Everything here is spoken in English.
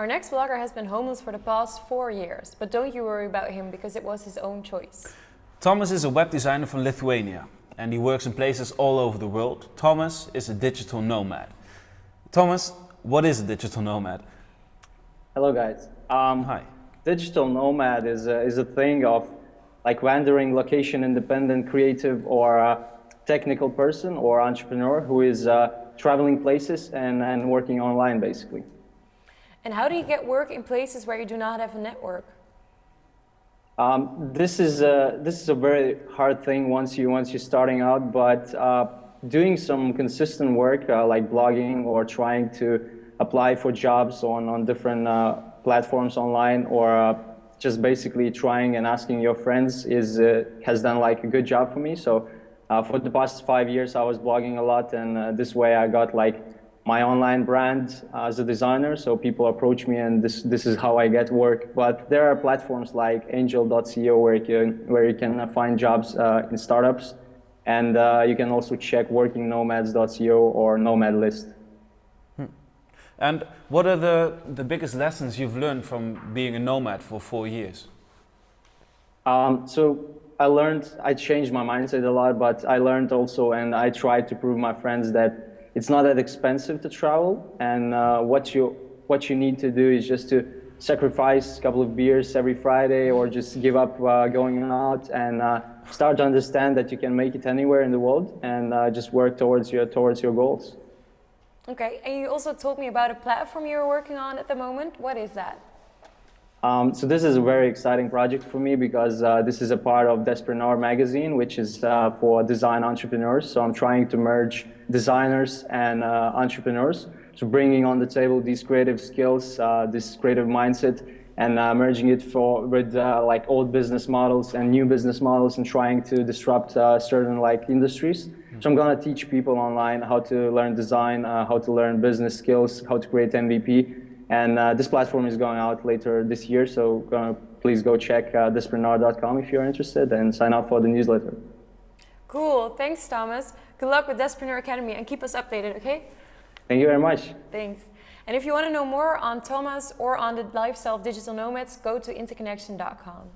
Our next vlogger has been homeless for the past four years, but don't you worry about him because it was his own choice. Thomas is a web designer from Lithuania and he works in places all over the world. Thomas is a digital nomad. Thomas, what is a digital nomad? Hello guys. Um, Hi. Digital nomad is a, is a thing of like wandering location independent creative or uh, technical person or entrepreneur who is uh, traveling places and, and working online basically. And how do you get work in places where you do not have a network? Um, this is a, this is a very hard thing once you once you're starting out, but uh, doing some consistent work uh, like blogging or trying to apply for jobs on on different uh, platforms online or uh, just basically trying and asking your friends is uh, has done like a good job for me. So uh, for the past five years, I was blogging a lot, and this way I got like my online brand as a designer. So people approach me and this, this is how I get work. But there are platforms like angel.co where you can, where you can find jobs uh, in startups. And uh, you can also check workingnomads.co or Nomad List. Hmm. And what are the, the biggest lessons you've learned from being a nomad for four years? Um, so I learned, I changed my mindset a lot, but I learned also and I tried to prove my friends that it's not that expensive to travel, and uh, what you what you need to do is just to sacrifice a couple of beers every Friday, or just give up uh, going out and uh, start to understand that you can make it anywhere in the world, and uh, just work towards your towards your goals. Okay, and you also told me about a platform you're working on at the moment. What is that? Um, so this is a very exciting project for me because uh, this is a part of Despreneur magazine, which is uh, for design entrepreneurs. So I'm trying to merge designers and uh, entrepreneurs. So bringing on the table these creative skills, uh, this creative mindset, and uh, merging it for with uh, like old business models and new business models, and trying to disrupt certain like industries. So I'm gonna teach people online how to learn design, how to learn business skills, how to create MVP, and uh, this platform is going out later this year, so uh, please go check uh, if you're interested and sign up for the newsletter. Cool, thanks Thomas. Good luck with Despreneur Academy and keep us updated, okay? Thank you very much. Thanks. And if you want to know more on Thomas or on the lifestyle of digital nomads, go to interconnection.com.